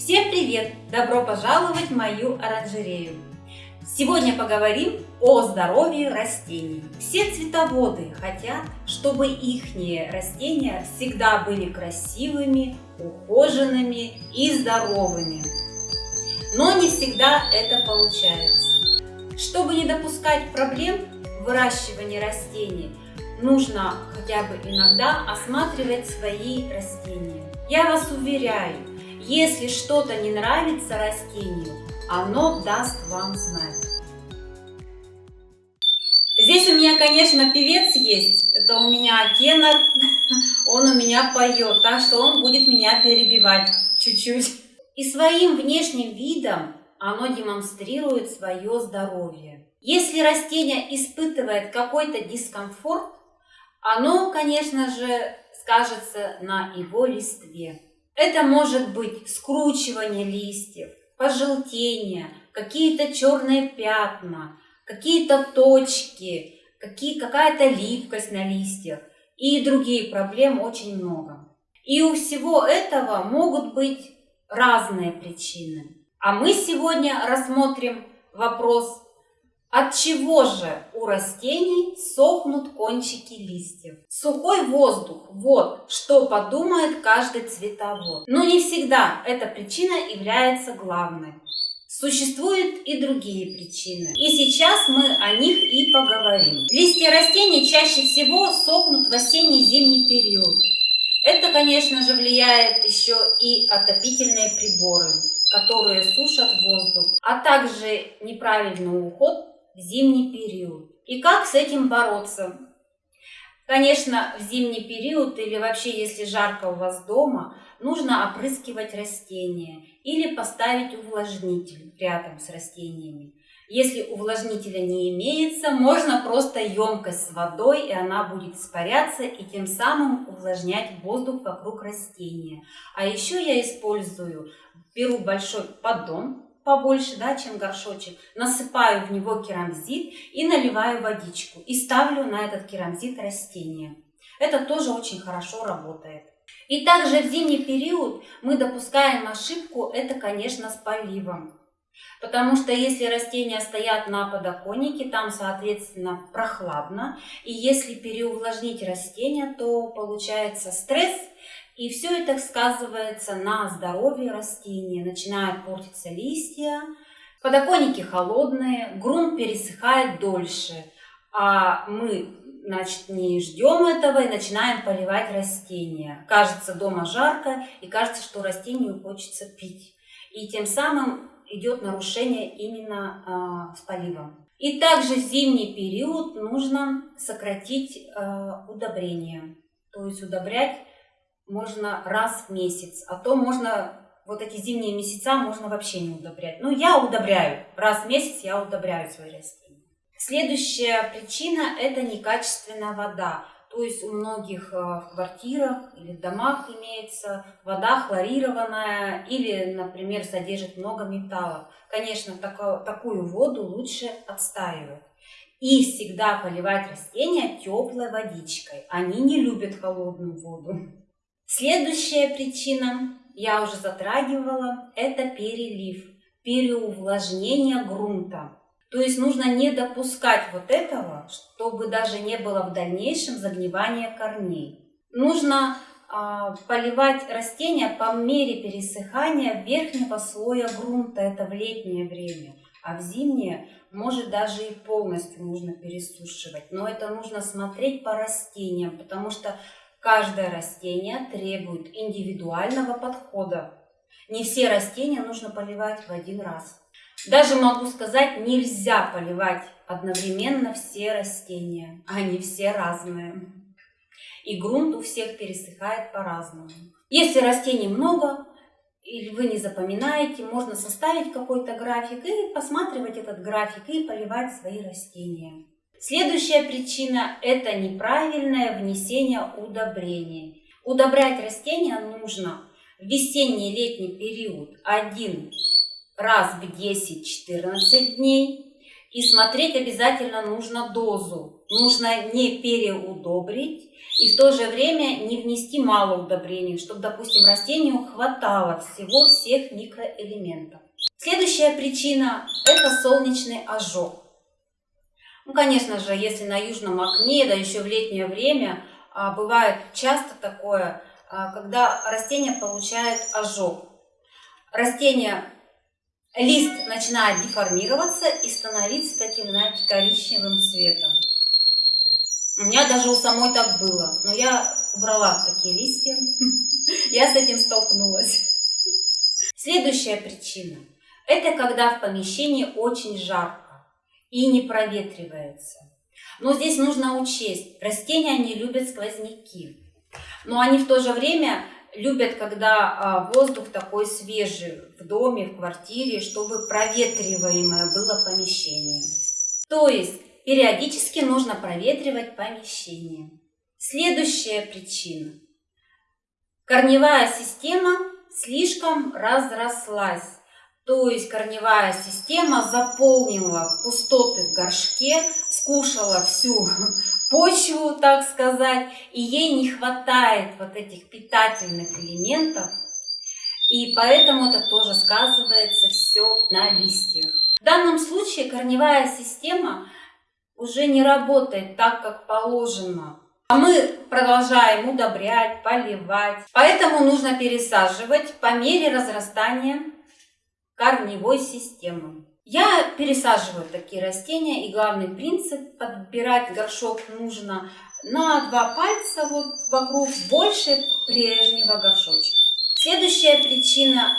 Всем привет! Добро пожаловать в мою оранжерею! Сегодня поговорим о здоровье растений. Все цветоводы хотят, чтобы их растения всегда были красивыми, ухоженными и здоровыми. Но не всегда это получается. Чтобы не допускать проблем в выращивании растений, нужно хотя бы иногда осматривать свои растения. Я вас уверяю, если что-то не нравится растению, оно даст вам знать. Здесь у меня, конечно, певец есть. Это у меня тенор. Он у меня поет, так что он будет меня перебивать чуть-чуть. И своим внешним видом оно демонстрирует свое здоровье. Если растение испытывает какой-то дискомфорт, оно, конечно же, скажется на его листве. Это может быть скручивание листьев, пожелтение, какие-то черные пятна, какие-то точки, какие, какая-то липкость на листьях и другие проблемы очень много. И у всего этого могут быть разные причины. А мы сегодня рассмотрим вопрос от чего же у растений сохнут кончики листьев? Сухой воздух – вот что подумает каждый цветовод. Но не всегда эта причина является главной. Существуют и другие причины. И сейчас мы о них и поговорим. Листья растений чаще всего сохнут в осенне-зимний период. Это, конечно же, влияет еще и отопительные приборы, которые сушат воздух, а также неправильный уход зимний период. И как с этим бороться? Конечно, в зимний период или вообще, если жарко у вас дома, нужно опрыскивать растения или поставить увлажнитель рядом с растениями. Если увлажнителя не имеется, можно просто емкость с водой, и она будет испаряться, и тем самым увлажнять воздух вокруг растения. А еще я использую, беру большой поддон, побольше, да, чем горшочек, насыпаю в него керамзит и наливаю водичку. И ставлю на этот керамзит растение. Это тоже очень хорошо работает. И также в зимний период мы допускаем ошибку, это, конечно, с поливом. Потому что если растения стоят на подоконнике, там, соответственно, прохладно. И если переувлажнить растения, то получается стресс – и все это сказывается на здоровье растения. Начинают портиться листья, подоконники холодные, грунт пересыхает дольше. А мы значит, не ждем этого и начинаем поливать растения. Кажется, дома жарко и кажется, что растению хочется пить. И тем самым идет нарушение именно э, с поливом. И также в зимний период нужно сократить э, удобрение. То есть удобрять можно раз в месяц, а то можно вот эти зимние месяца можно вообще не удобрять. Ну, я удобряю. Раз в месяц я удобряю свои растения. Следующая причина – это некачественная вода. То есть у многих э, в квартирах или в домах имеется вода хлорированная или, например, содержит много металлов. Конечно, такую, такую воду лучше отстаивать. И всегда поливать растения теплой водичкой. Они не любят холодную воду. Следующая причина, я уже затрагивала, это перелив, переувлажнение грунта. То есть нужно не допускать вот этого, чтобы даже не было в дальнейшем загнивания корней. Нужно э, поливать растения по мере пересыхания верхнего слоя грунта, это в летнее время. А в зимнее может даже и полностью нужно пересушивать. Но это нужно смотреть по растениям, потому что Каждое растение требует индивидуального подхода. Не все растения нужно поливать в один раз. Даже могу сказать, нельзя поливать одновременно все растения. Они все разные. И грунт у всех пересыхает по-разному. Если растений много, или вы не запоминаете, можно составить какой-то график и посматривать этот график и поливать свои растения. Следующая причина – это неправильное внесение удобрений. Удобрять растения нужно в весенний летний период один раз в 10-14 дней. И смотреть обязательно нужно дозу. нужно не переудобрить и в то же время не внести мало удобрений, чтобы, допустим, растению хватало всего всех микроэлементов. Следующая причина – это солнечный ожог. Ну, конечно же, если на южном окне, да еще в летнее время, а, бывает часто такое, а, когда растение получает ожог. Растение, лист начинает деформироваться и становиться таким, знаете, коричневым цветом. У меня даже у самой так было, но я убрала такие листья, я с этим столкнулась. Следующая причина – это когда в помещении очень жарко и не проветривается. Но здесь нужно учесть, растения не любят сквозняки, но они в то же время любят, когда а, воздух такой свежий в доме, в квартире, чтобы проветриваемое было помещение. То есть периодически нужно проветривать помещение. Следующая причина. Корневая система слишком разрослась. То есть корневая система заполнила пустоты в горшке, скушала всю почву, так сказать, и ей не хватает вот этих питательных элементов, и поэтому это тоже сказывается все на листьях. В данном случае корневая система уже не работает так, как положено. А мы продолжаем удобрять, поливать. Поэтому нужно пересаживать по мере разрастания корневой системы. Я пересаживаю такие растения, и главный принцип подбирать горшок нужно на два пальца вот вокруг больше прежнего горшочка. Следующая причина,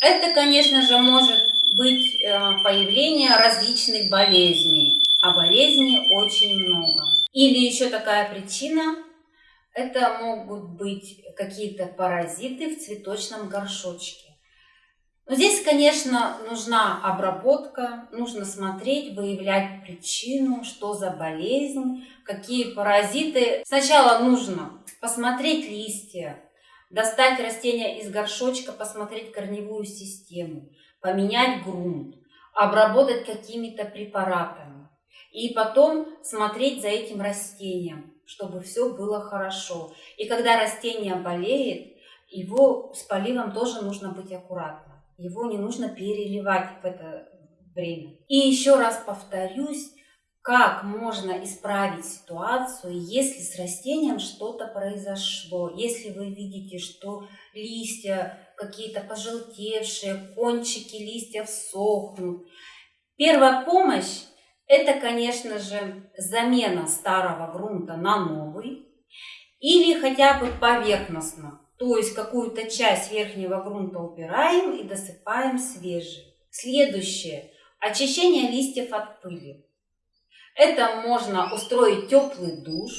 это, конечно же, может быть э, появление различных болезней, а болезней очень много. Или еще такая причина, это могут быть какие-то паразиты в цветочном горшочке. Но здесь, конечно, нужна обработка, нужно смотреть, выявлять причину, что за болезнь, какие паразиты. Сначала нужно посмотреть листья, достать растения из горшочка, посмотреть корневую систему, поменять грунт, обработать какими-то препаратами. И потом смотреть за этим растением, чтобы все было хорошо. И когда растение болеет, его с поливом тоже нужно быть аккуратным его не нужно переливать в это время. И еще раз повторюсь, как можно исправить ситуацию, если с растением что-то произошло, если вы видите, что листья какие-то пожелтевшие, кончики листьев сохнут. Первая помощь – это, конечно же, замена старого грунта на новый или хотя бы поверхностно то есть какую-то часть верхнего грунта убираем и досыпаем свежий. Следующее. Очищение листьев от пыли. Это можно устроить теплый душ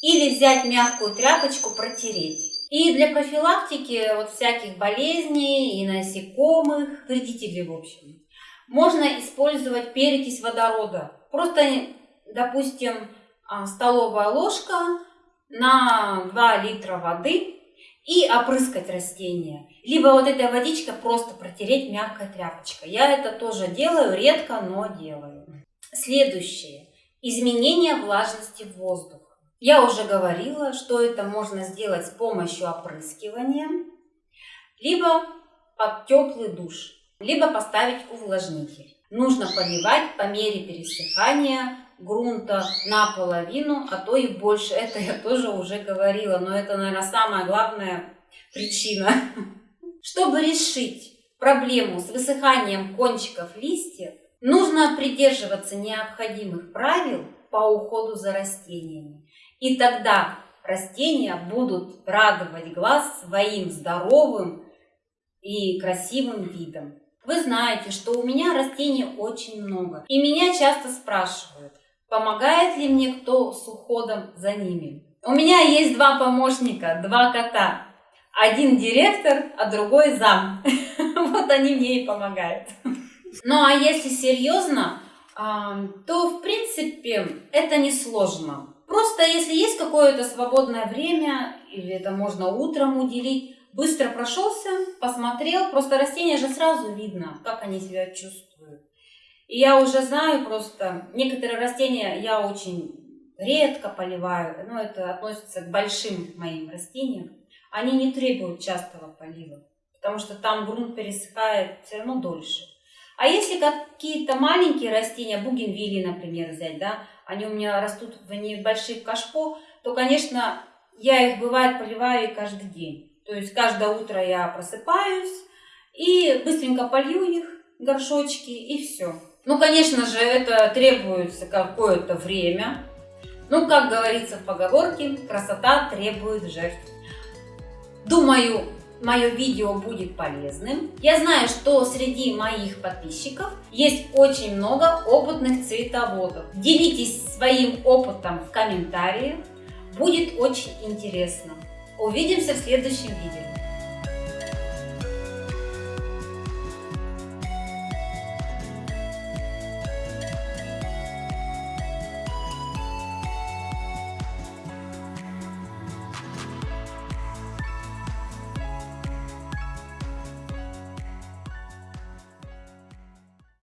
или взять мягкую тряпочку, протереть. И для профилактики вот всяких болезней и насекомых, вредителей в общем, можно использовать перекись водорода. Просто, допустим, а, столовая ложка на 2 литра воды и опрыскать растения. Либо вот этой водичкой просто протереть мягкой тряпочкой. Я это тоже делаю, редко, но делаю. Следующее. Изменение влажности воздуха. Я уже говорила, что это можно сделать с помощью опрыскивания, либо под теплый душ, либо поставить увлажнитель. Нужно поливать по мере пересыхания грунта наполовину, а то и больше. Это я тоже уже говорила, но это, наверное, самая главная причина. Чтобы решить проблему с высыханием кончиков листьев, нужно придерживаться необходимых правил по уходу за растениями. И тогда растения будут радовать глаз своим здоровым и красивым видом. Вы знаете, что у меня растений очень много. И меня часто спрашивают, Помогает ли мне кто с уходом за ними? У меня есть два помощника, два кота. Один директор, а другой зам. Вот они мне и помогают. Ну а если серьезно, то в принципе это не сложно. Просто если есть какое-то свободное время, или это можно утром уделить, быстро прошелся, посмотрел, просто растения же сразу видно, как они себя чувствуют. И я уже знаю просто, некоторые растения я очень редко поливаю, но это относится к большим моим растениям. Они не требуют частого полива, потому что там грунт пересыхает все равно дольше. А если какие-то маленькие растения, бугенвилли, например, взять, да, они у меня растут в небольших кашпо, то, конечно, я их, бывает, поливаю каждый день. То есть каждое утро я просыпаюсь и быстренько полью их, горшочки, и все. Ну, конечно же, это требуется какое-то время. Ну, как говорится в поговорке, красота требует жертв. Думаю, мое видео будет полезным. Я знаю, что среди моих подписчиков есть очень много опытных цветоводов. Делитесь своим опытом в комментариях. Будет очень интересно. Увидимся в следующем видео.